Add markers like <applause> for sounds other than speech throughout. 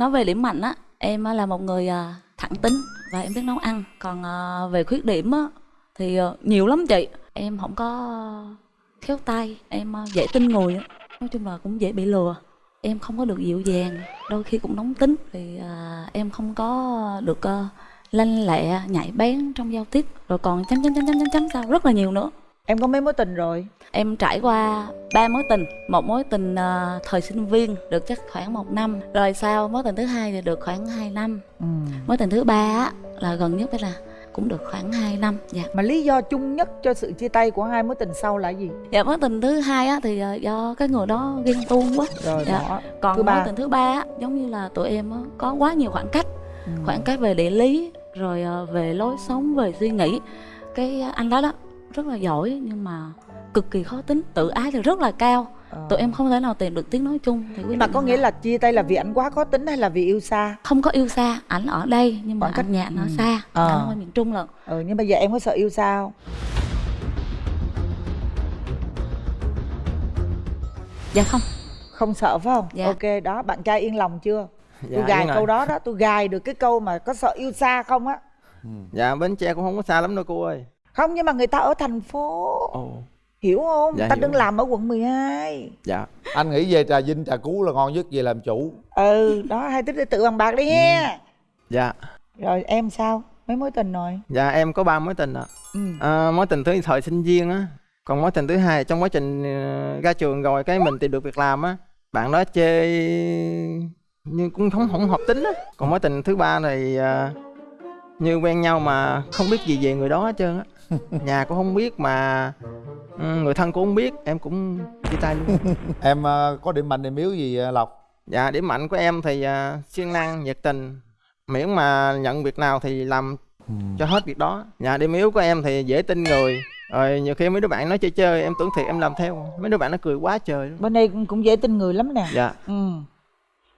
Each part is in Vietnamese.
nói về điểm mạnh á em là một người à, thẳng tính và em biết nấu ăn. Còn à, về khuyết điểm á thì à, nhiều lắm chị. Em không có khéo tay em dễ tin người nói chung là cũng dễ bị lừa. Em không có được dịu dàng đôi khi cũng nóng tính. Thì à, em không có được à, lanh lẹ nhạy bén trong giao tiếp. Rồi còn chấm chấm chấm chấm chấm chấm sao? Rất là nhiều nữa. Em có mấy mối tình rồi? Em trải qua ba mối tình Một mối tình à, thời sinh viên được chắc khoảng một năm Rồi sau mối tình thứ hai thì được khoảng 2 năm Ừ. Mối tình thứ ba á, là gần nhất là cũng được khoảng 2 năm dạ. Mà lý do chung nhất cho sự chia tay của hai mối tình sau là gì? dạ mối tình thứ hai á, thì à, do cái người đó ghen tuông quá Rồi Dạ. bỏ. Còn Thứ ba? mối tình thứ ba á, giống như là tụi em á, có quá nhiều khoảng cách Ừ. Khoảng cách về địa lý Rồi à, về lối sống, về suy nghĩ Cái anh đó đó rất là giỏi nhưng mà cực kỳ khó tính Tự ái thì rất là cao Ờ. tụi em không thể nào tìm được tiếng nói chung thì Nhưng mà có nghĩa là chia tay là vì anh quá khó tính hay là vì yêu xa? không có yêu xa ảnh ở đây nhưng mà cách- nhà ở ừ. xa Ờ. anh ở miền trung lận Ừ nhưng bây giờ em có sợ yêu xa không? dạ không Không sợ phải không? Dạ. Ok đó, bạn trai yên lòng chưa? Dạ, tôi gài yên rồi. câu đó đó, tôi gài được cái câu mà có sợ yêu xa không á? Dạ Bến Tre cũng không có xa lắm đâu cô ơi Không nhưng mà người ta ở thành phố. Ồ. Hiểu không? Dạ, ta hiểu. đừng làm ở quận 12 Dạ. Anh nghĩ về trà vinh trà cú là ngon nhất về làm chủ. Ừ đó hai tích tự bằng bạc đi he Dạ. Rồi em sao? Mấy mối tình rồi? Dạ em có ba mối tình ạ. Ừ. à, Mối tình thứ thời sinh viên á. Còn mối tình thứ hai trong quá trình ờ, ra trường rồi Cái mình tìm được việc làm á Bạn đó chê Nhưng cũng không không hợp tính á. Còn mối tình thứ ba này ờ, Như quen nhau mà không biết gì về người đó hết trơn á <laughs> Nhà cũng không biết mà ừ, Người thân cũng không biết Em cũng chia tay luôn. <laughs> Em ờ, có điểm mạnh điểm yếu gì ờ, lộc? Dạ điểm mạnh của em thì uh, siêng năng, nhiệt tình. Miễn mà nhận việc nào thì làm cho hết việc đó. Dạ điểm yếu của em thì dễ tin người. Rồi nhiều khi mấy đứa bạn nói chơi chơi em tưởng thiệt em làm theo. Mấy đứa bạn nó cười quá trời luôn. Bên đây cũng- cũng dễ tin người lắm nè. Dạ. Ừ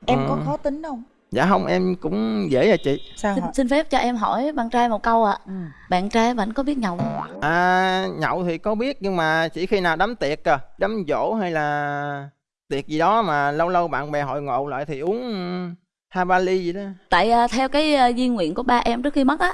Em có Ừ. khó tính không? Dạ không em cũng dễ à chị. Sao xin, xin phép cho em hỏi bạn trai một câu ạ. Ừ. bạn trai bạn có biết nhậu? Không À nhậu thì có biết nhưng mà chỉ khi nào đám tiệc à Đám dỗ hay là tiệc gì đó mà lâu lâu bạn bè hội ngộ lại thì uống ừ, hai ba ly gì đó. Tại à, theo cái à, di nguyện của ba em trước khi mất á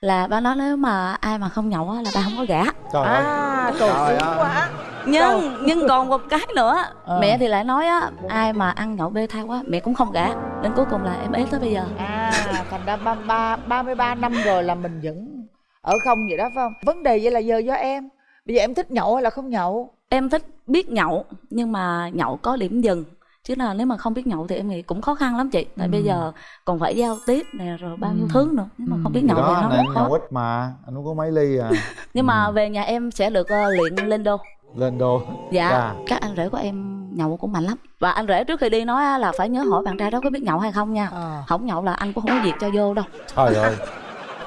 là ba nói nếu mà ai mà không nhậu á là ba không có gả. Trời ơi Trời Trời sướng ơi. quá nhưng nhưng còn một cái nữa Ờ. mẹ thì lại nói á ai mà ăn nhậu bê tha quá mẹ cũng không gả đến cuối cùng là em ế tới bây giờ À thành ra ba, ba, 33 năm rồi là mình vẫn ở không vậy đó phải không? Vấn đề vậy là giờ do em Bây giờ em thích nhậu hay là không nhậu? em thích biết nhậu nhưng mà nhậu có điểm dừng chứ là nếu mà không biết nhậu thì em nghĩ cũng khó khăn lắm chị tại Ừ. bây giờ còn phải giao tiếp nè rồi bao nhiêu Ừ. thứ nữa nếu mà Ừ. không biết Thì nhậu thì đó nó anh nhậu ít mà anh cũng có mấy ly à <laughs> nhưng mà Ừ. về nhà em sẽ được ờ, luyện lên đô lên đô dạ Dạ. các anh rể của em nhậu cũng mạnh lắm và anh rể trước khi đi nói là phải nhớ hỏi bạn trai đó có biết nhậu hay không nha Ờ. không nhậu là anh cũng không có việc cho vô đâu trời ơi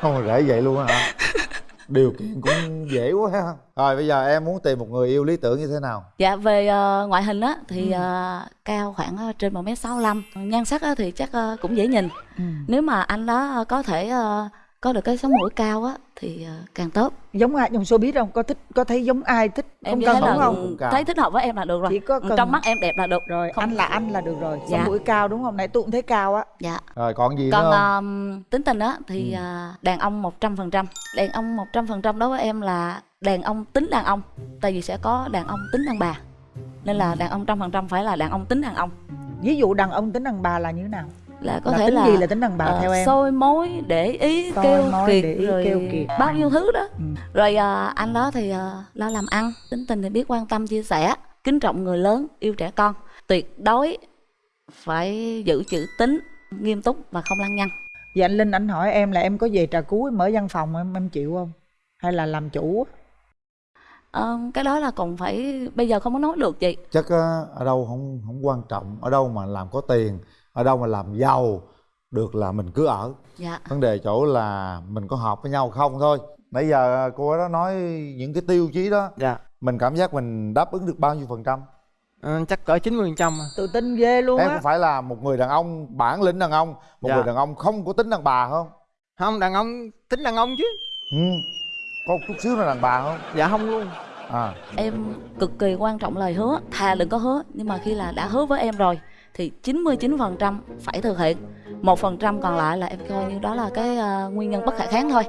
không mà rễ vậy luôn hả <laughs> điều kiện cũng dễ quá ha rồi bây giờ em muốn tìm một người yêu lý tưởng như thế nào dạ về ờ, ngoại hình á thì Ừ. ờ, cao khoảng ờ, trên một m sáu nhan sắc á thì chắc ờ, cũng dễ nhìn Ừ. nếu mà anh đó có thể ờ, có được cái sống mũi cao á thì ờ, càng tốt Giống ai trong showbiz không? Có thích có thấy giống ai thích em không cần thấy là đúng không? Cao. thấy thích hợp với em là được rồi Chỉ có cần trong mắt em đẹp là được rồi Không- anh là anh là được rồi. Sống Dạ. mũi cao đúng không? Này tôi cũng thấy cao á. dạ rồi còn gì còn nữa không ờm, tính tình á thì Ừ. à, đàn ông 100% đàn ông 100% đối với em là đàn ông tính đàn ông tại vì sẽ có đàn ông tính đàn bà nên là đàn ông trăm phần trăm phải là đàn ông tính đàn ông Ví dụ đàn ông tính đàn bà là như thế nào? Là có là thể tính là gì là tính đàn bà ờ, theo em? soi mối để ý Soi kêu mối, kiệt để ý, rồi kêu kiệt. bao nhiêu thứ đó Ừ. rồi à, anh đó thì à, lo làm ăn tính tình thì biết quan tâm chia sẻ kính trọng người lớn yêu trẻ con tuyệt đối phải giữ chữ tính nghiêm túc và không lăng nhăng Vậy anh Linh anh hỏi em là em có về trà cú mở văn phòng em em chịu không? Hay là làm chủ? Ờ, cái đó là còn phải bây giờ không có nói được chị chắc á, ở đâu không không quan trọng ở đâu mà làm có tiền ở đâu mà làm giàu được là mình cứ ở. Dạ. Vấn đề chỗ là mình có hợp với nhau không thôi. Nãy giờ cô đó nói những cái tiêu chí đó. Dạ. Mình cảm giác mình đáp ứng được bao nhiêu phần trăm? Ờ, chắc cỡ 90% trăm Tự tin ghê luôn em á. có phải là một người đàn ông bản lĩnh đàn ông một Dạ. người đàn ông không có tính đàn bà không? Không đàn ông tính đàn ông chứ. Ừ. có chút xíu là đàn bà không? Dạ không luôn. À. Em cực kỳ quan trọng lời hứa thà đừng có hứa nhưng mà khi là đã hứa với em rồi thì 99% phải thực hiện. một phần trăm còn lại là em coi như đó là cái ờ, nguyên nhân bất khả kháng thôi.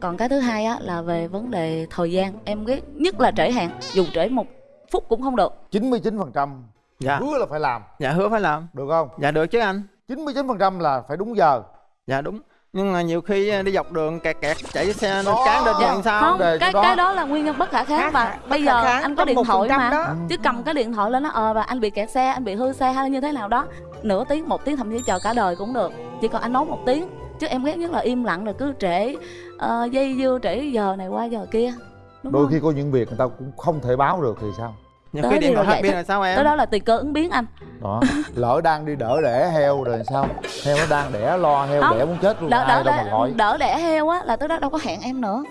Còn cái thứ hai á là về vấn đề thời gian. Em ghét nhất là trễ hạn dù trễ một phút cũng không được. 99% dạ. hứa là phải làm. Dạ hứa phải làm. Được không? Dạ được chứ anh. 99% là phải đúng giờ. Dạ đúng nhưng mà nhiều khi đi dọc đường kẹt kẹt chạy xe nó cán lên Dạ. thì sao không đề cái đó. cái đó là nguyên nhân bất khả kháng hả? bây giờ kháng, anh có điện thoại 1% mà đó. chứ cầm cái điện thoại lên nó ờ và anh bị kẹt xe anh bị hư xe hay như thế nào đó nửa tiếng một tiếng thậm chí chờ cả đời cũng được chỉ còn anh nói một tiếng chứ em ghét nhất là im lặng rồi cứ trễ ờ, dây dưa trễ giờ này qua giờ kia đúng đôi không khi có những việc người ta cũng không thể báo được thì sao nhiều khi đi điện thoại hết pin là sao em? Tới đó là tùy cơ ứng biến anh. Đó lỡ đang đi đỡ đẻ heo rồi sao? Heo nó đang đẻ lo heo Không. đẻ muốn chết luôn đỡ ai đỡ đâu mà đỡ, gọi. đỡ đẻ heo á là tới đó đâu có hẹn em nữa.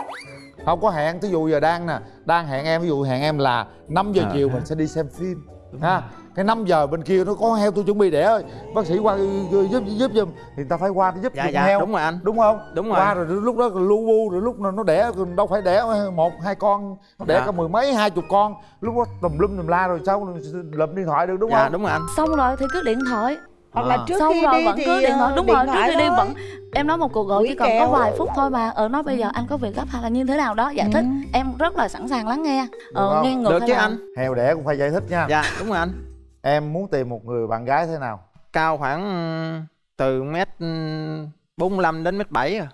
Không có hẹn thí dụ giờ đang nè đang hẹn em ví dụ hẹn em là 5 giờ À, chiều mình sẽ đi xem phim ha cái 5 giờ bên kia nó có heo tôi chuẩn bị đẻ ơi. Bác sĩ qua giúp giúp giùm. Thì người ta phải qua giúp dạ dạ heo. đúng rồi anh. Đúng không? Đúng rồi. qua rồi lúc đó lu bu rồi lúc nó nó đẻ đâu phải đẻ một hai con. Nó đẻ Dạ. cả mười mấy hai chục con. Lúc đó tùm lum tùm la rồi sao lụm điện thoại được đúng dạ không? đúng rồi anh. Xong rồi thì cứ điện thoại. Hoặc là À. trước xong khi rồi đi vẫn thì cứ điện thoại. ờ, đúng rồi trước khi đi vẫn em nói một cuộc gọi chỉ cần có vài phút thôi mà. Ờ nói bây giờ anh có việc gấp hay là như thế nào đó giải thích. Ừ. em rất là sẵn sàng lắng nghe. Ờ nghe ngược được chứ là- anh. Heo đẻ cũng phải giải thích nha. Dạ đúng rồi anh em muốn tìm một người bạn gái thế nào? Cao khoảng ừ, từ mét ừ, 45 đến mét 7 à.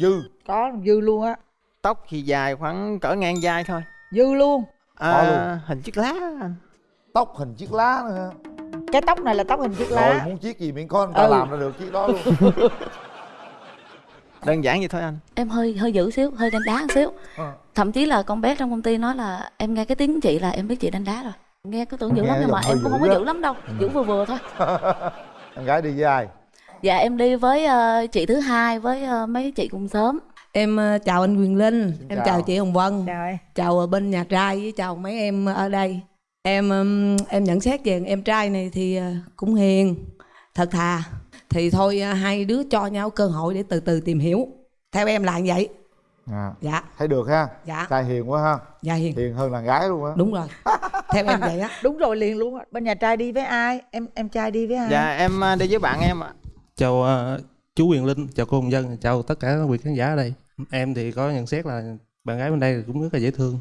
Dư. Có dư luôn á. Tóc thì dài khoảng cỡ ngang vai thôi. Dư luôn. Có luôn. à, hình chiếc lá. Tóc hình chiếc lá nữa cái tóc này là tóc hình chiếc rồi lá muốn chiếc gì miễn có người ta Ừ. làm ra được chiếc đó luôn. <laughs> Đơn giản vậy thôi anh. Em hơi hơi dữ xíu hơi đánh đá một xíu. Ờ. thậm chí là con bé trong công ty nói là em nghe cái tiếng chị là em biết chị đánh đá rồi nghe cứ tưởng dữ Nghe lắm nhưng mà em cũng không có dữ lắm đâu dữ vừa vừa thôi <laughs> em gái đi với ai dạ em đi với ờ, chị thứ hai với ờ, mấy chị cùng sớm Em ờ, chào anh Quyền Linh, Xin em chào. chào chị Hồng Vân, trời chào ờ, bên nhà trai với chào mấy em ở đây. Em ừm, em nhận xét về em trai này thì ờ, cũng hiền, thật thà. Thì thôi ờ, hai đứa cho nhau cơ hội để từ từ tìm hiểu. Theo em là như vậy. à, Dạ, thấy được ha dạ, trai hiền quá ha dạ hiền. hiền hơn đàn gái luôn á Đúng rồi. <laughs> Theo em <laughs> vậy á. đúng rồi liền luôn bên nhà trai đi với ai em em trai đi với ai dạ em à, đi với bạn em ạ chào ờ, chú Quyền Linh, chào cô Hồng Dân, chào tất cả quý khán giả ở đây. Em thì có nhận xét là bạn gái bên đây cũng rất là dễ thương,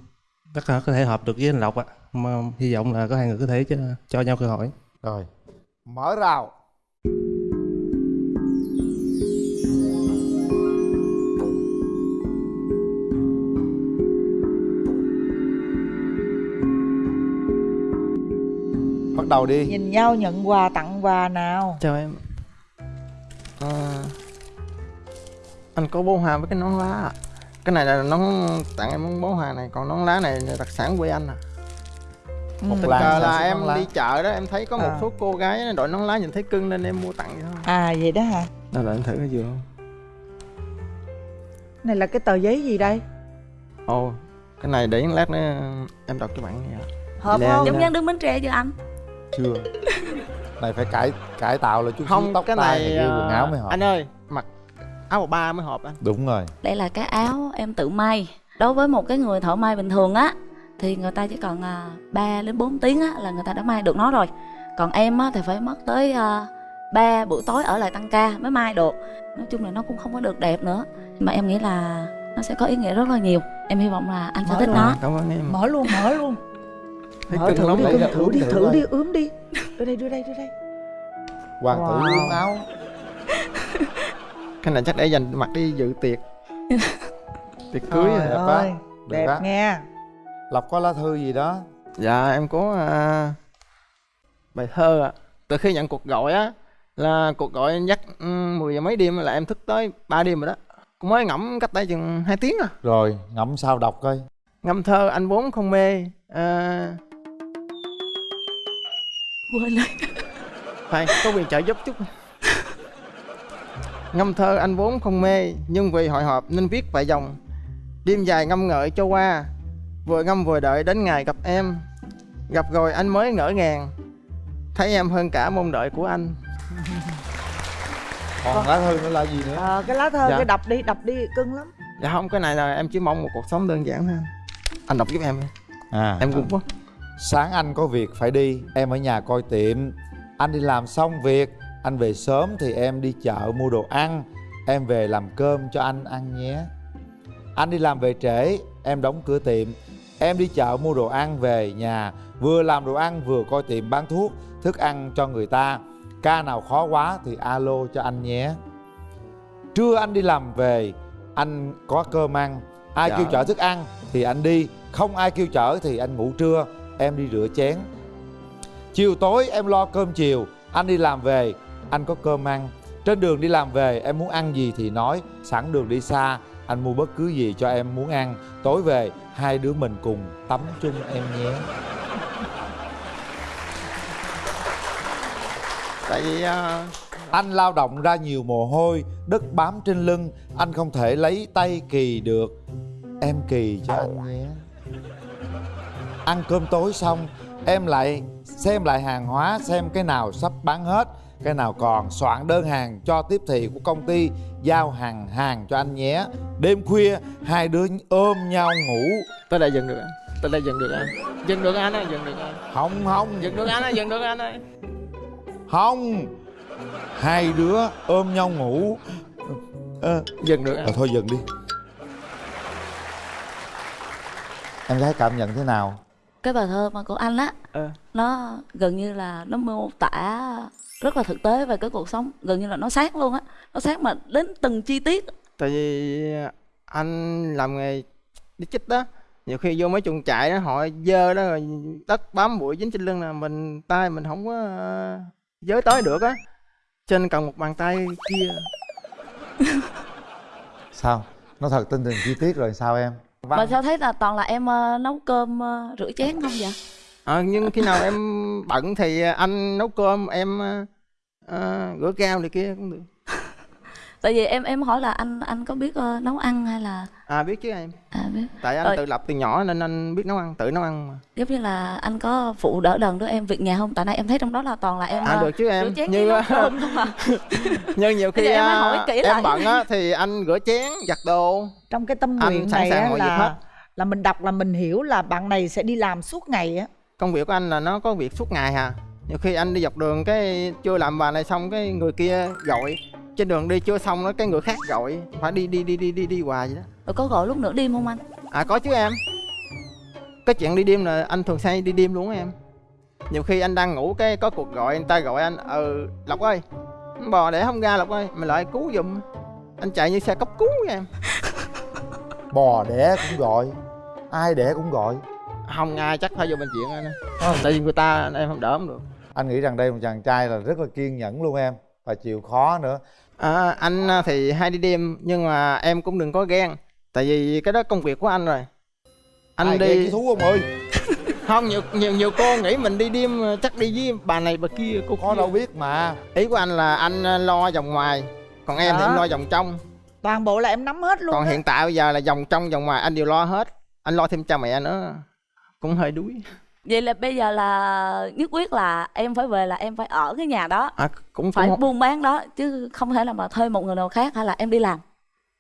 rất là có thể hợp được với anh Lộc ạ. Mà hy vọng là có hai người có thể cho, cho nhau cơ hội. rồi mở rào bắt đầu đi. Nhìn nhau nhận quà tặng quà nào. Chào em. À, anh có bó hoa với cái nón lá ạ cái này là nón tặng em món bó hoa này còn nón lá này là đặc sản quê anh à? Một tình cờ là em lá. đi chợ đó em thấy có một À. số cô gái đội nón lá nhìn thấy cưng nên em mua tặng vậy thôi. À vậy đó hả? Đâu là anh thử cái vừa không? Này là cái tờ giấy gì đây? Ồ cái này để lát nữa em đọc cho bạn nghe ạ. hợp không? Giống như đứng bến tre chưa anh chưa? Này phải cải cải tạo lại chút không tóc cái này kia quần à, áo mới hợp. anh ơi mặc áo bộ ba mới hợp anh. Đúng rồi. Đây là cái áo em tự may. Đối với một cái người thợ may bình thường á thì người ta chỉ cần à, 3 đến 4 tiếng á là người ta đã may được nó rồi. Còn em á thì phải mất tới à, 3 buổi tối ở lại tăng ca mới may được. Nói chung là nó cũng không có được đẹp nữa. Nhưng mà em nghĩ là nó sẽ có ý nghĩa rất là nhiều. Em hy vọng là anh sẽ thích nó. cảm ơn em. Mở luôn mở luôn thấy mở cưng thử lắm đi cưng thử ướm đi thử đi ướm đi. Đưa đây đưa đây đưa đây. Hoàng tử Wow. ướm áo cái này chắc để dành mặc đi dự tiệc. <laughs> Tiệc cưới à. đẹp á. ơi Được đẹp á. nghe lộc có lá thư gì đó? Dạ em có à, bài thơ ạ. Từ khi nhận cuộc gọi á là cuộc gọi dắt ừ, 10 giờ mấy đêm là em thức tới 3 đêm rồi đó. Cũng mới ngẫm cách đây chừng 2 tiếng à. Rồi ngẫm sao đọc coi. Ngâm thơ anh vốn không mê à, quên rồi. Phải có quyền trợ giúp chút. Ngâm thơ anh vốn không mê nhưng vì hội họp nên viết vài dòng. Đêm dài ngâm ngợi cho qua vừa ngâm vừa đợi đến ngày gặp em. Gặp rồi anh mới ngỡ ngàng thấy em hơn cả mong đợi của anh. Còn lá thư nữa là gì nữa? Ờ cái lá thơ Dạ. cái đọc đi đọc đi cưng lắm. Dạ không cái này là em chỉ mong một cuộc sống đơn giản thôi anh. Đọc giúp em đi. à. Em cũng quá sáng anh có việc phải đi em ở nhà coi tiệm. Anh đi làm xong việc anh về sớm thì em đi chợ mua đồ ăn. Em về làm cơm cho anh ăn nhé. Anh đi làm về trễ em đóng cửa tiệm. Em đi chợ mua đồ ăn về nhà vừa làm đồ ăn vừa coi tiệm bán thuốc thức ăn cho người ta. Ca nào khó quá thì alo cho anh nhé. Trưa anh đi làm về anh có cơm ăn. Ai Dạ. kêu chở thức ăn thì anh đi không ai kêu chở thì anh ngủ trưa em đi rửa chén. Chiều tối em lo cơm chiều anh đi làm về anh có cơm ăn. Trên đường đi làm về em muốn ăn gì thì nói sẵn đường đi xa anh mua bất cứ gì cho em muốn ăn. Tối về hai đứa mình cùng tắm chung em nhé. Tại vì à, anh lao động ra nhiều mồ hôi đất bám trên lưng anh không thể lấy tay kỳ được. Em kỳ cho anh nhé ăn cơm tối xong em lại xem lại hàng hóa xem cái nào sắp bán hết cái nào còn soạn đơn hàng cho tiếp thị của công ty giao hàng hàng cho anh nhé. Đêm khuya hai đứa ôm nhau ngủ. Tới đây dừng được anh. Tới đây dừng được anh. Dừng được anh ơi dừng được anh. Không không. Dừng được anh ơi dừng được anh ơi. Không. Hai đứa ôm nhau ngủ. Ờ, dừng được anh. Ờ, thôi dừng đi. Em gái cảm nhận thế nào? Cái bài thơ mà của anh á Ờ. nó gần như là nó mô tả rất là thực tế về cái cuộc sống gần như là nó sát luôn á nó sát mà đến từng chi tiết tại vì anh làm nghề đi chích đó nhiều khi vô mấy chuồng trại đó họ dơ đó rồi đất bám bụi dính trên lưng là mình tay mình không có ờ, giới tới được á cho nên cần một bàn tay kia <laughs> Sao? Nó thật tin từng chi tiết rồi sao em? Mà sao thấy là toàn là em ờ, nấu cơm ờ, rửa chén không vậy? Ờ, nhưng khi nào em bận thì anh nấu cơm em ờ, rửa rau này kia cũng được tại vì em em hỏi là anh anh có biết ờ, nấu ăn hay là à biết chứ em. À biết. Tại anh Rồi. tự lập từ nhỏ nên anh biết nấu ăn tự nấu ăn mà. Giống như là anh có phụ đỡ đần đứa em việc nhà không? Tại nay em thấy trong đó là toàn là em à ờ, được chứ em. chén như không à <laughs> như nhiều khi em hỏi kỹ lại. em bận á thì anh rửa chén giặt đồ. Trong cái tâm Anh nguyện sẵn này sàng á việc hết. là là mình đọc là mình hiểu là bạn này sẽ đi làm suốt ngày á. Công việc của anh là nó có việc suốt ngày hà. Nhiều khi anh đi dọc đường cái chưa làm bài này xong cái người kia gọi trên đường đi chưa xong đó cái người khác gọi phải đi đi đi đi đi đi hoài vậy đó. Rồi có gọi lúc nửa đêm không anh? À có chứ em. Cái chuyện đi đêm là anh thường hay đi đêm luôn em. Nhiều khi anh đang ngủ cái có cuộc gọi người ta gọi anh ừ lộc ơi bò để không ra lộc ơi mày lại cứu giùm. Anh chạy như xe cấp cứu em. <laughs> Bò đẻ cũng gọi Ai đẻ cũng gọi. Không ai chắc phải vô bệnh viện anh ơi. tại vì người ta em không đỡ không được. Anh nghĩ rằng đây một chàng trai là rất là kiên nhẫn luôn em Và chịu khó nữa À, anh à, thì hay đi đêm nhưng mà em cũng đừng có ghen. Tại vì cái đó công việc của anh rồi. Anh Ai đi thú ông ơi? <laughs> Không nhiều nhiều nhiều cô nghĩ mình đi đêm à, chắc đi với bà này bà kia cô Có đâu biết mà. Ý của anh là anh à, lo vòng ngoài còn em thì Đó. em lo vòng trong. Toàn bộ là em nắm hết luôn còn á. hiện tại bây giờ là vòng trong vòng ngoài anh đều lo hết. Anh lo thêm cha mẹ nữa cũng hơi đuối vậy là bây giờ là nhất quyết là em phải về là em phải ở cái nhà đó. À, cũng phải cũng buôn bán đó chứ không thể là mà thuê một người nào khác hay là em đi làm.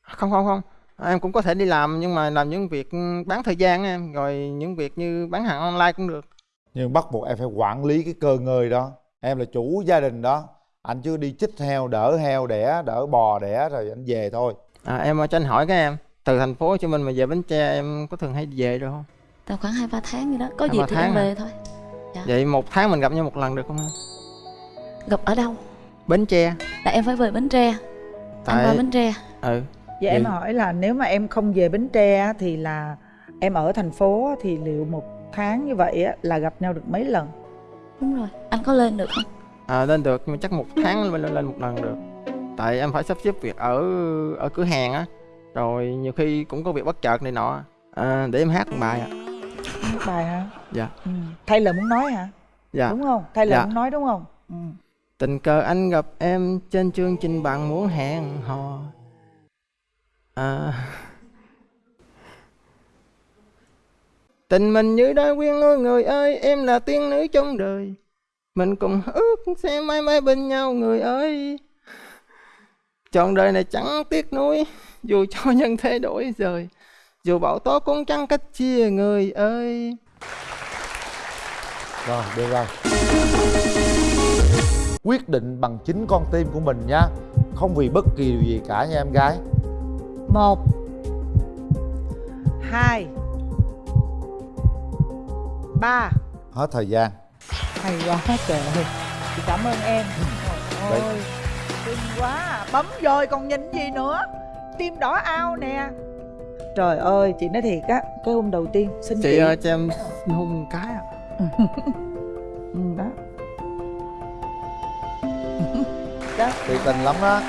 Không không không. Em cũng có thể đi làm nhưng mà làm những việc bán thời gian em rồi những việc như bán hàng online cũng được. Nhưng bắt buộc em phải quản lý cái cơ ngơi đó. Em là chủ gia đình đó. Anh chưa đi chích heo, đỡ heo đẻ, đỡ bò đẻ rồi anh về thôi. À, em cho anh hỏi cái em từ thành phố Hồ Chí Minh mà về Bến Tre em có thường hay về được không? Tầm khoảng hai ba tháng gì đó có dịp ba thì em về thôi Vậy một tháng mình gặp nhau một lần được không em? gặp ở đâu Bến Tre. là em phải về bến tre anh Tại qua bến tre ừ vậy em Vậy- hỏi là nếu mà em không về bến tre á, thì là em ở thành phố thì liệu một tháng như vậy á, là gặp nhau được mấy lần đúng rồi anh có lên được không à, lên được nhưng mà chắc một tháng lên, lên một lần được. Tại em phải sắp xếp việc ở ở cửa hàng á. Rồi nhiều khi cũng có việc bất chợt này nọ. À, để em hát một bài ạ. Hát bài hả Dạ. ừ. thay lời muốn nói hả Dạ. đúng không thay lời Dạ. muốn nói đúng không ừ. Tình cờ anh gặp em trên chương trình bạn muốn hẹn hò. À... Tình mình như đã quyên ôi người ơi, em là tiên nữ trong đời. Mình cùng ước sẽ mãi mãi bên nhau người ơi. Trọn đời này chẳng tiếc nuối, dù cho nhân thế đổi rời. Dù bão tố cũng chẳng cách chia người ơi. Rồi, được rồi quyết định bằng chính con tim của mình nha. Không vì bất kỳ điều gì cả nha em gái. Một. Hai. Ba. Hết thời gian. Hay quá trời ơi chị cảm ơn em. Đấy. ôi xinh quá. À. bấm rồi còn nhìn gì nữa? Tim đỏ ao nè trời ơi chị nói thiệt á cái hôm đầu tiên xin chị, chị. ơi cho em hôn một cái ạ. Ừ, đó đó. Thiệt tình lắm đó